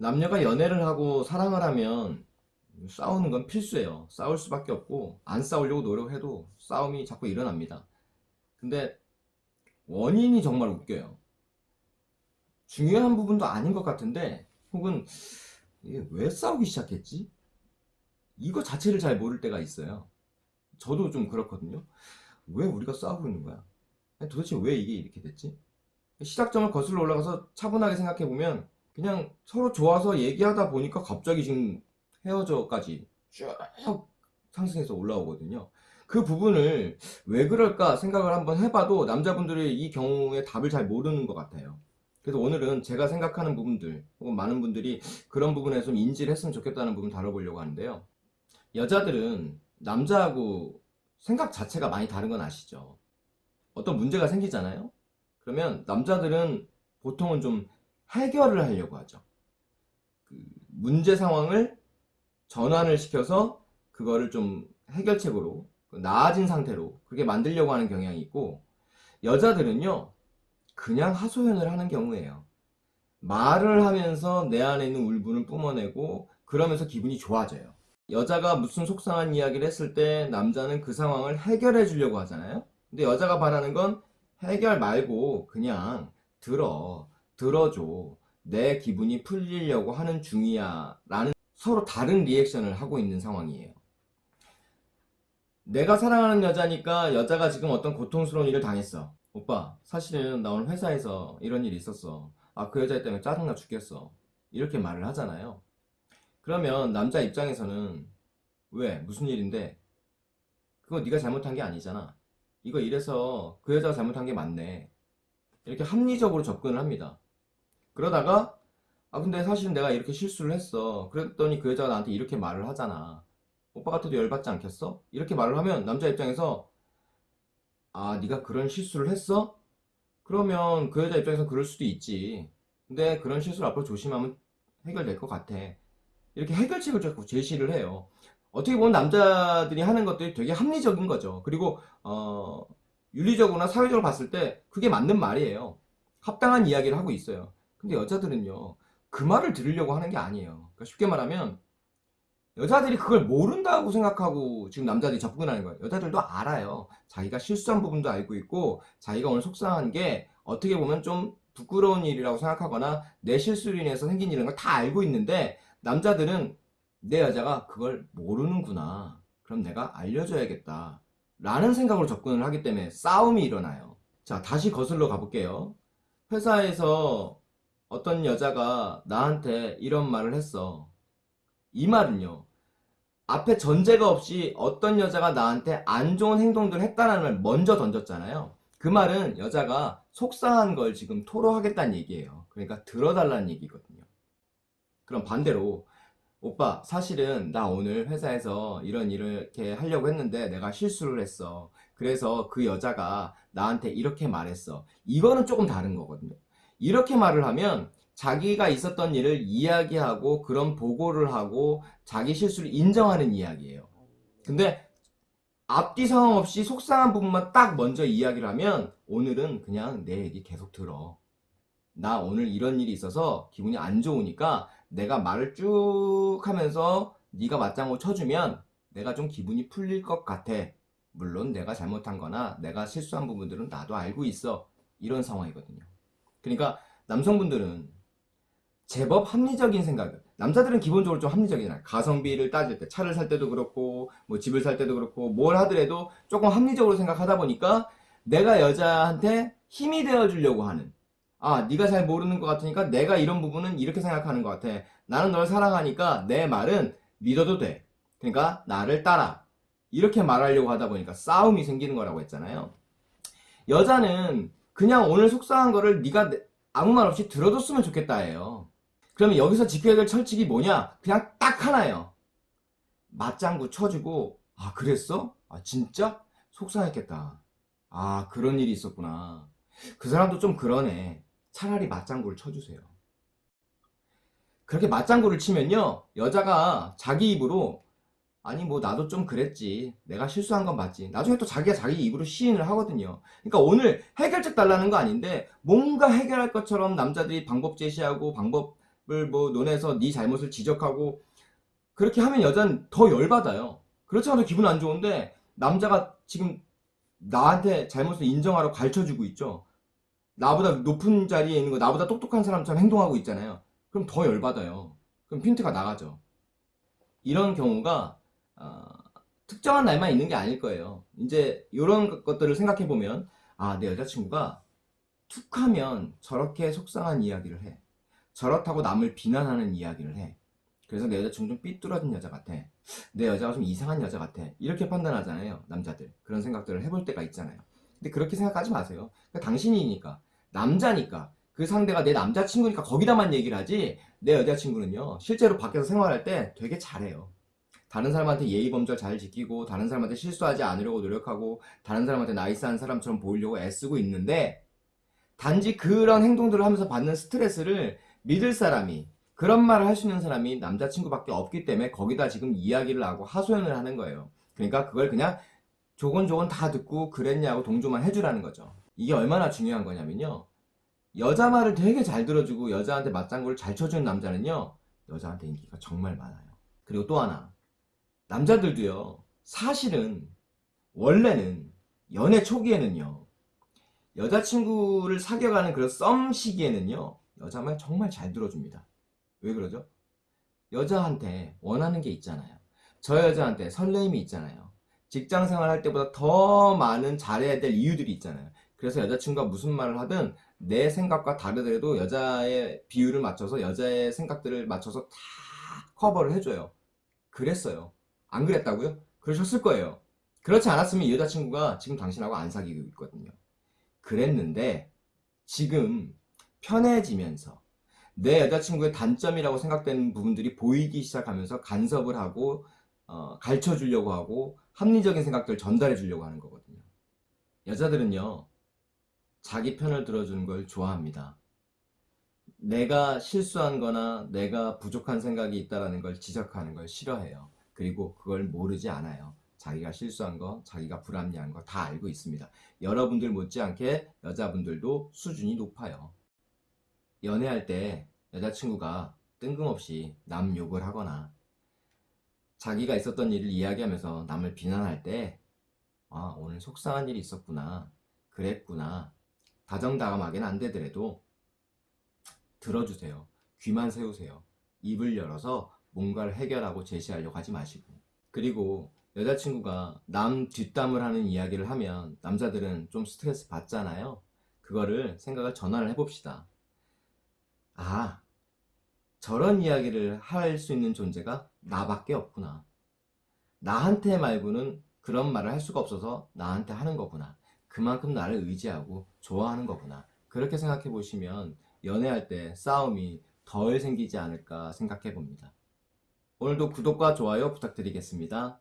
남녀가 연애를 하고 사랑을 하면 싸우는 건 필수예요. 싸울 수밖에 없고 안 싸우려고 노력해도 싸움이 자꾸 일어납니다. 근데 원인이 정말 웃겨요. 중요한 부분도 아닌 것 같은데 혹은 왜 싸우기 시작했지? 이거 자체를 잘 모를 때가 있어요. 저도 좀 그렇거든요. 왜 우리가 싸우고 있는 거야? 도대체 왜 이게 이렇게 됐지? 시작점을 거슬러 올라가서 차분하게 생각해 보면 그냥 서로 좋아서 얘기하다 보니까 갑자기 지금 헤어져까지 쭉 상승해서 올라오거든요. 그 부분을 왜 그럴까 생각을 한번 해봐도 남자분들이 이 경우에 답을 잘 모르는 것 같아요. 그래서 오늘은 제가 생각하는 부분들 혹은 많은 분들이 그런 부분에 좀 인지를 했으면 좋겠다는 부분 다뤄보려고 하는데요. 여자들은 남자하고 생각 자체가 많이 다른 건 아시죠? 어떤 문제가 생기잖아요? 그러면 남자들은 보통은 좀 해결을 하려고 하죠. 그 문제 상황을 전환을 시켜서 그거를 좀 해결책으로 나아진 상태로 그렇게 만들려고 하는 경향이 있고 여자들은요 그냥 하소연을 하는 경우예요. 말을 하면서 내 안에 있는 울분을 뿜어내고 그러면서 기분이 좋아져요. 여자가 무슨 속상한 이야기를 했을 때 남자는 그 상황을 해결해 주려고 하잖아요. 근데 여자가 바라는 건 해결 말고 그냥 들어, 들어줘. 내 기분이 풀리려고 하는 중이야. 라는 서로 다른 리액션을 하고 있는 상황이에요. 내가 사랑하는 여자니까 여자가 지금 어떤 고통스러운 일을 당했어. 오빠, 사실은 나 오늘 회사에서 이런 일이 있었어. 아, 그 여자 때문에 짜증나 죽겠어. 이렇게 말을 하잖아요. 그러면 남자 입장에서는 왜? 무슨 일인데? 그거 네가 잘못한 게 아니잖아. 이거 이래서 그 여자가 잘못한 게 맞네. 이렇게 합리적으로 접근을 합니다. 그러다가 아 근데 사실 내가 이렇게 실수를 했어. 그랬더니 그 여자가 나한테 이렇게 말을 하잖아. 오빠 같아도 열받지 않겠어? 이렇게 말을 하면 남자 입장에서 아 네가 그런 실수를 했어? 그러면 그 여자 입장에서 그럴 수도 있지. 근데 그런 실수를 앞으로 조심하면 해결될 것 같아. 이렇게 해결책을 자꾸 제시를 해요. 어떻게 보면 남자들이 하는 것들이 되게 합리적인 거죠. 그리고 어, 윤리적으로나 사회적으로 봤을 때 그게 맞는 말이에요. 합당한 이야기를 하고 있어요. 근데 여자들은요. 그 말을 들으려고 하는 게 아니에요. 그러니까 쉽게 말하면 여자들이 그걸 모른다고 생각하고 지금 남자들이 접근하는 거예요. 여자들도 알아요. 자기가 실수한 부분도 알고 있고 자기가 오늘 속상한 게 어떻게 보면 좀 부끄러운 일이라고 생각하거나 내 실수로 인해서 생긴 일인 걸 다 알고 있는데 남자들은 내 여자가 그걸 모르는구나. 그럼 내가 알려줘야겠다. 라는 생각으로 접근을 하기 때문에 싸움이 일어나요. 자, 다시 거슬러 가볼게요. 회사에서 어떤 여자가 나한테 이런 말을 했어. 이 말은요. 앞에 전제가 없이 어떤 여자가 나한테 안 좋은 행동들을 했다는 걸 먼저 던졌잖아요. 그 말은 여자가 속상한 걸 지금 토로하겠다는 얘기예요. 그러니까 들어달라는 얘기거든요. 그럼 반대로 오빠 사실은 나 오늘 회사에서 이런 일을 이렇게 하려고 했는데 내가 실수를 했어. 그래서 그 여자가 나한테 이렇게 말했어. 이거는 조금 다른 거거든요. 이렇게 말을 하면 자기가 있었던 일을 이야기하고 그런 보고를 하고 자기 실수를 인정하는 이야기예요. 근데 앞뒤 상황 없이 속상한 부분만 딱 먼저 이야기를 하면 오늘은 그냥 내 얘기 계속 들어. 나 오늘 이런 일이 있어서 기분이 안 좋으니까 내가 말을 쭉 하면서 네가 맞장구 쳐주면 내가 좀 기분이 풀릴 것 같아. 물론 내가 잘못한 거나 내가 실수한 부분들은 나도 알고 있어. 이런 상황이거든요. 그러니까 남성분들은 제법 합리적인 생각을 남자들은 기본적으로 좀 합리적이잖아요. 가성비를 따질 때 차를 살 때도 그렇고 뭐 집을 살 때도 그렇고 뭘 하더라도 조금 합리적으로 생각하다 보니까 내가 여자한테 힘이 되어 주려고 하는 아 네가 잘 모르는 것 같으니까 내가 이런 부분은 이렇게 생각하는 것 같아. 나는 널 사랑하니까 내 말은 믿어도 돼. 그러니까 나를 따라. 이렇게 말하려고 하다 보니까 싸움이 생기는 거라고 했잖아요. 여자는 그냥 오늘 속상한 거를 네가 아무 말 없이 들어줬으면 좋겠다 예요 그러면 여기서 지켜야 될 철칙이 뭐냐 그냥 딱 하나예요 맞장구 쳐주고 아 그랬어? 아 진짜? 속상했겠다 아 그런 일이 있었구나 그 사람도 좀 그러네 차라리 맞장구를 쳐주세요. 그렇게 맞장구를 치면요 여자가 자기 입으로 아니 뭐 나도 좀 그랬지 내가 실수한 건 맞지 나중에 또 자기가 자기 입으로 시인을 하거든요 그러니까 오늘 해결책 달라는 거 아닌데 뭔가 해결할 것처럼 남자들이 방법 제시하고 방법을 뭐 논해서 네 잘못을 지적하고 그렇게 하면 여자는 더 열받아요. 그렇지 않아도 기분 안 좋은데 남자가 지금 나한테 잘못을 인정하라고 가르쳐주고 있죠. 나보다 높은 자리에 있는 거 나보다 똑똑한 사람처럼 행동하고 있잖아요. 그럼 더 열받아요. 그럼 핀트가 나가죠. 이런 경우가 어, 특정한 날만 있는 게 아닐 거예요. 이제 이런 것들을 생각해 보면 아 내 여자친구가 툭 하면 저렇게 속상한 이야기를 해. 저렇다고 남을 비난하는 이야기를 해. 그래서 내 여자친구 좀 삐뚤어진 여자 같아. 내 여자가 좀 이상한 여자 같아. 이렇게 판단하잖아요. 남자들. 그런 생각들을 해볼 때가 있잖아요. 근데 그렇게 생각하지 마세요. 그러니까 당신이니까. 남자니까. 그 상대가 내 남자친구니까 거기다만 얘기를 하지. 내 여자친구는요. 실제로 밖에서 생활할 때 되게 잘해요. 다른 사람한테 예의 범절 잘 지키고 다른 사람한테 실수하지 않으려고 노력하고 다른 사람한테 나이스한 사람처럼 보이려고 애쓰고 있는데 단지 그런 행동들을 하면서 받는 스트레스를 믿을 사람이 그런 말을 할 수 있는 사람이 남자친구밖에 없기 때문에 거기다 지금 이야기를 하고 하소연을 하는 거예요. 그러니까 그걸 그냥 조곤조곤 다 듣고 그랬냐고 동조만 해주라는 거죠. 이게 얼마나 중요한 거냐면요. 여자 말을 되게 잘 들어주고 여자한테 맞장구를 잘 쳐주는 남자는요. 여자한테 인기가 정말 많아요. 그리고 또 하나. 남자들도요. 사실은 원래는 연애 초기에는요. 여자친구를 사귀어가는 그런 썸 시기에는요. 여자 말 정말 잘 들어줍니다. 왜 그러죠? 여자한테 원하는 게 있잖아요. 저 여자한테 설레임이 있잖아요. 직장 생활 할 때보다 더 많은 잘해야 될 이유들이 있잖아요. 그래서 여자친구가 무슨 말을 하든 내 생각과 다르더라도 여자의 비율을 맞춰서 여자의 생각들을 맞춰서 다 커버를 해줘요. 그랬어요. 안 그랬다고요? 그러셨을 거예요. 그렇지 않았으면 이 여자친구가 지금 당신하고 안 사귀고 있거든요. 그랬는데 지금 편해지면서 내 여자친구의 단점이라고 생각되는 부분들이 보이기 시작하면서 간섭을 하고 어, 가르쳐 주려고 하고 합리적인 생각들을 전달해 주려고 하는 거거든요. 여자들은요. 자기 편을 들어주는 걸 좋아합니다. 내가 실수한 거나 내가 부족한 생각이 있다는 걸 지적하는 걸 싫어해요. 그리고 그걸 모르지 않아요. 자기가 실수한 거, 자기가 불합리한 거 다 알고 있습니다. 여러분들 못지않게 여자분들도 수준이 높아요. 연애할 때 여자친구가 뜬금없이 남 욕을 하거나 자기가 있었던 일을 이야기하면서 남을 비난할 때 아, 오늘 속상한 일이 있었구나. 그랬구나. 다정다감하게는 안 되더라도 들어주세요. 귀만 세우세요. 입을 열어서 뭔가를 해결하고 제시하려고 하지 마시고. 그리고 여자친구가 남 뒷담을 하는 이야기를 하면 남자들은 좀 스트레스 받잖아요. 그거를 생각을 전환을 해봅시다. 아, 저런 이야기를 할 수 있는 존재가 나밖에 없구나. 나한테 말고는 그런 말을 할 수가 없어서 나한테 하는 거구나. 그만큼 나를 의지하고 좋아하는 거구나. 그렇게 생각해 보시면 연애할 때 싸움이 덜 생기지 않을까 생각해 봅니다. 오늘도 구독과 좋아요 부탁드리겠습니다.